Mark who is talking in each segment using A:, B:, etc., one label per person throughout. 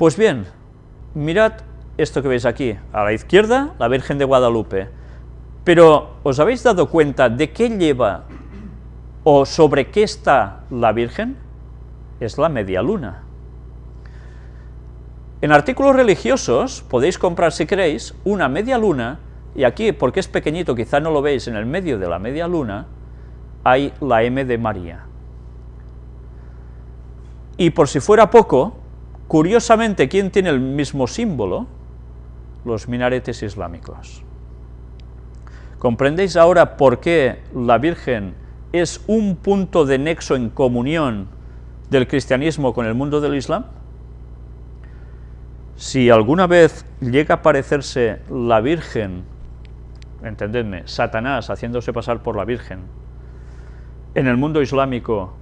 A: Pues bien, mirad esto que veis aquí, a la izquierda, la Virgen de Guadalupe, pero ¿os habéis dado cuenta de qué lleva o sobre qué está la Virgen? Es la media luna. En artículos religiosos podéis comprar, si queréis, una media luna, y aquí, porque es pequeñito, quizá no lo veis, en el medio de la media luna, hay la M de María. Y por si fuera poco, curiosamente, ¿quién tiene el mismo símbolo? Los minaretes islámicos. ¿Comprendéis ahora por qué la Virgen es un punto de nexo en comunión del cristianismo con el mundo del Islam? Si alguna vez llega a parecerse la Virgen, entendedme, Satanás haciéndose pasar por la Virgen, en el mundo islámico,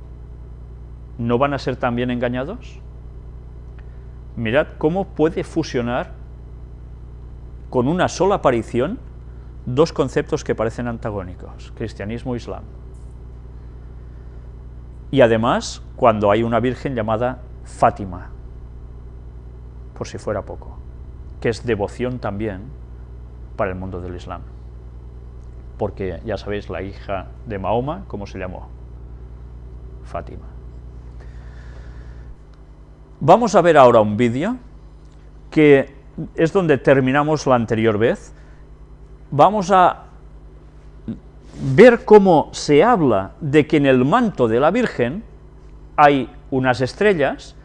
A: ¿no van a ser también engañados? Mirad cómo puede fusionar con una sola aparición dos conceptos que parecen antagónicos, cristianismo e islam. Y además, cuando hay una virgen llamada Fátima, por si fuera poco, que es devoción también para el mundo del Islam. Porque ya sabéis, la hija de Mahoma, ¿cómo se llamó? Fátima. Vamos a ver ahora un vídeo que es donde terminamos la anterior vez. Vamos a ver cómo se habla de que en el manto de la Virgen hay unas estrellas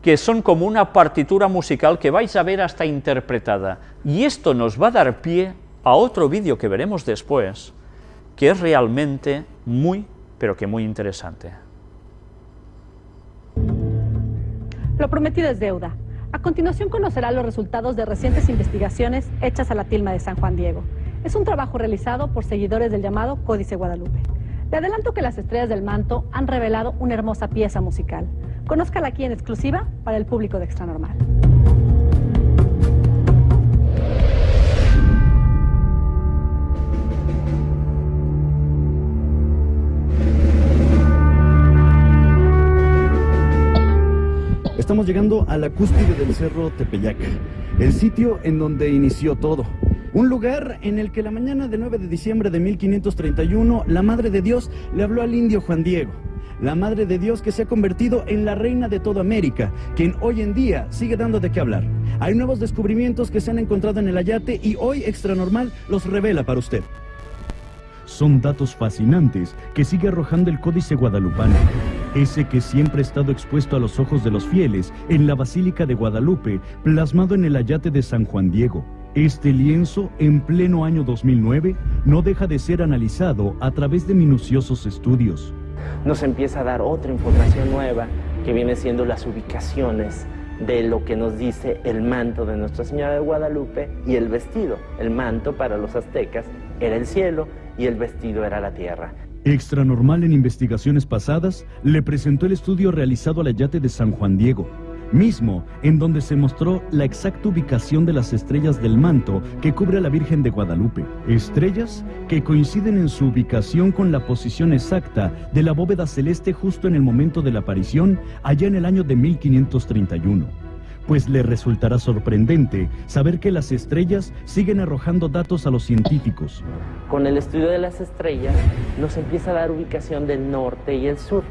A: que son como una partitura musical que vais a ver hasta interpretada. Y esto nos va a dar pie a otro vídeo que veremos después, que es realmente muy, pero que muy interesante.
B: Lo prometido es deuda. A continuación conocerá los resultados de recientes investigaciones hechas a la tilma de San Juan Diego. Es un trabajo realizado por seguidores del llamado Códice Guadalupe. Le adelanto que las estrellas del manto han revelado una hermosa pieza musical. Conózcala aquí en exclusiva para el público de Extra
C: Estamos llegando a la cúspide del Cerro Tepeyac, el sitio en donde inició todo. Un lugar en el que la mañana del 9 de diciembre de 1531, la Madre de Dios le habló al indio Juan Diego la Madre de Dios que se ha convertido en la reina de toda América, quien hoy en día sigue dando de qué hablar. Hay nuevos descubrimientos que se han encontrado en el Ayate y hoy Extra Normal los revela para usted. Son datos fascinantes que sigue arrojando el Códice Guadalupano, ese que siempre ha estado expuesto a los ojos de los fieles en la Basílica de Guadalupe, plasmado en el Ayate de San Juan Diego. Este lienzo, en pleno año 2009, no deja de ser analizado a través de minuciosos estudios
D: nos empieza a dar otra información nueva que viene siendo las ubicaciones de lo que nos dice el manto de Nuestra Señora de Guadalupe y el vestido. El manto para los aztecas era el cielo y el vestido era la tierra.
C: Extra Normal en investigaciones pasadas le presentó el estudio realizado al yate de San Juan Diego, mismo en donde se mostró la exacta ubicación de las estrellas del manto que cubre a la Virgen de Guadalupe. Estrellas que coinciden en su ubicación con la posición exacta de la bóveda celeste justo en el momento de la aparición, allá en el año de 1531 pues le resultará sorprendente saber que las estrellas siguen arrojando datos a los científicos.
D: Con el estudio de las estrellas nos empieza a dar ubicación del norte y el sur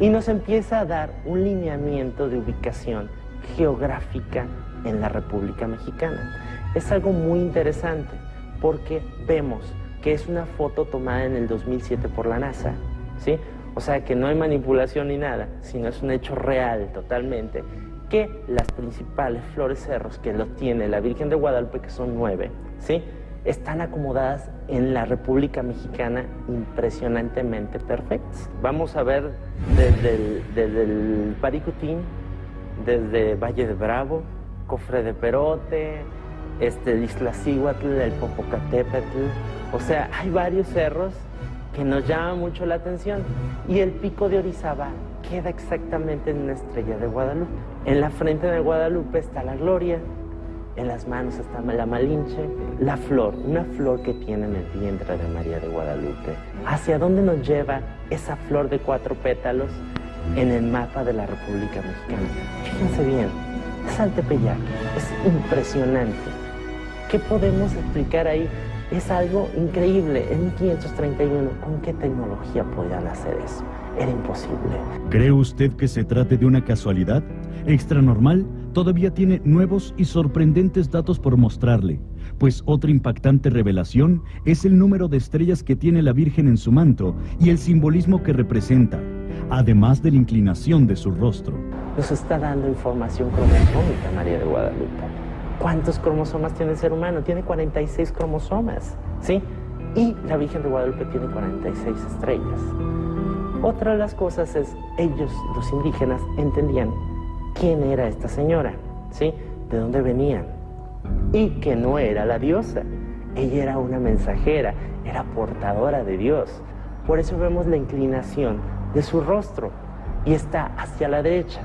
D: y nos empieza a dar un lineamiento de ubicación geográfica en la República Mexicana. Es algo muy interesante porque vemos que es una foto tomada en el 2007 por la NASA, ¿sí? O sea que no hay manipulación ni nada, sino es un hecho real totalmente, que las principales flores cerros que lo tiene la Virgen de Guadalupe, que son nueve, ¿sí? están acomodadas en la República Mexicana impresionantemente perfectas. Vamos a ver desde el, Paricutín, desde Valle de Bravo, Cofre de Perote, este, Isla el Popocatépetl, o sea, hay varios cerros que nos llaman mucho la atención y el pico de Orizaba queda exactamente en una estrella de Guadalupe. En la frente de Guadalupe está la Gloria, en las manos está la Malinche, la flor, una flor que tiene en el vientre de María de Guadalupe. ¿Hacia dónde nos lleva esa flor de cuatro pétalos en el mapa de la República Mexicana? Fíjense bien, es al Tepeyac. Es impresionante. ¿Qué podemos explicar ahí? Es algo increíble. En 1531, ¿con qué tecnología podían hacer eso? Era imposible.
C: ¿Cree usted que se trate de una casualidad? Extra normal todavía tiene nuevos y sorprendentes datos por mostrarle, pues otra impactante revelación es el número de estrellas que tiene la Virgen en su manto y el simbolismo que representa, además de la inclinación de su rostro.
D: Nos está dando información cromosómica María de Guadalupe. ¿Cuántos cromosomas tiene el ser humano? Tiene 46 cromosomas, ¿sí? Y la Virgen de Guadalupe tiene 46 estrellas. Otra de las cosas es, ellos, los indígenas, entendían quién era esta señora, ¿sí? De dónde venía. Y que no era la diosa. Ella era una mensajera, era portadora de Dios. Por eso vemos la inclinación de su rostro y está hacia la derecha,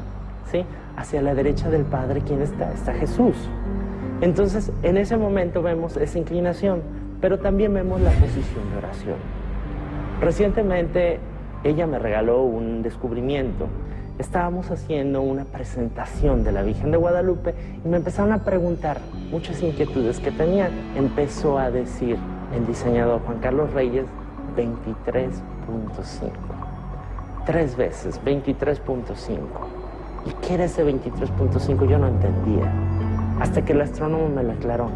D: ¿sí? Hacia la derecha del Padre, ¿quién está? Está Jesús. Entonces, en ese momento vemos esa inclinación, pero también vemos la posición de oración. Recientemente ella me regaló un descubrimiento. Estábamos haciendo una presentación de la Virgen de Guadalupe y me empezaron a preguntar muchas inquietudes que tenían. Empezó a decir el diseñador Juan Carlos Reyes 23.5. Tres veces, 23.5. ¿Y qué era ese 23.5? Yo no entendía. Hasta que el astrónomo me lo aclaró.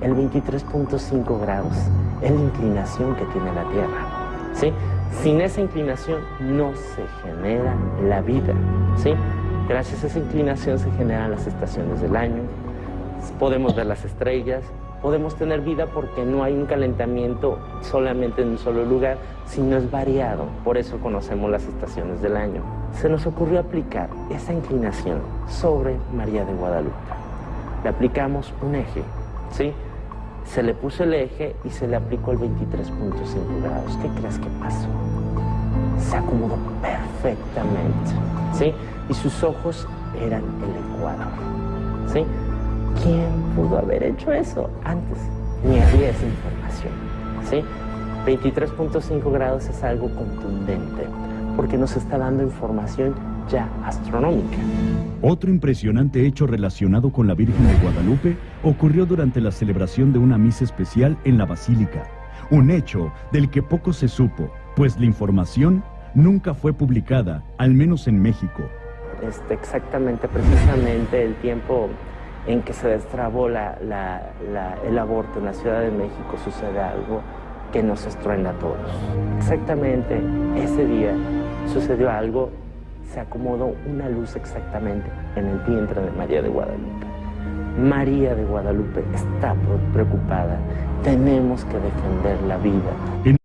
D: El 23.5 grados es la inclinación que tiene la Tierra. ¿sí? Sin esa inclinación no se genera la vida. ¿sí? Gracias a esa inclinación se generan las estaciones del año, podemos ver las estrellas, podemos tener vida porque no hay un calentamiento solamente en un solo lugar, sino es variado. Por eso conocemos las estaciones del año. Se nos ocurrió aplicar esa inclinación sobre María de Guadalupe. Le aplicamos un eje, ¿sí? Se le puso el eje y se le aplicó el 23.5 grados. ¿Qué crees que pasó? Se acomodó perfectamente, ¿sí? Y sus ojos eran el ecuador, ¿sí? ¿Quién pudo haber hecho eso antes? Ni había esa información, ¿sí? 23.5 grados es algo contundente porque nos está dando información astronómica.
C: Otro impresionante hecho relacionado con la Virgen de Guadalupe ocurrió durante la celebración de una misa especial en la Basílica. Un hecho del que poco se supo, pues la información nunca fue publicada, al menos en México.
D: Este, exactamente, precisamente el tiempo en que se destrabó la, la, la, el aborto en la Ciudad de México sucede algo que nos estruenda a todos. Exactamente ese día sucedió algo se acomodó una luz exactamente en el vientre de María de Guadalupe. María de Guadalupe está preocupada. Tenemos que defender la vida.